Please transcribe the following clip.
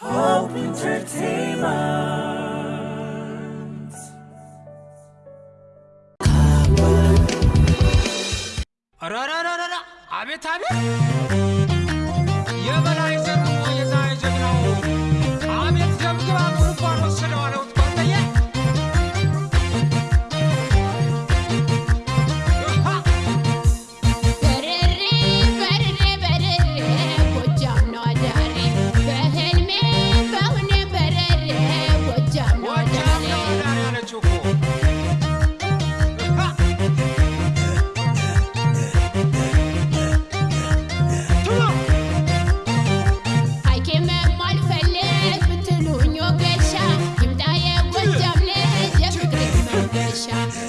Hope Entertainment. Ara ara ara ara. Abi tabi. shine.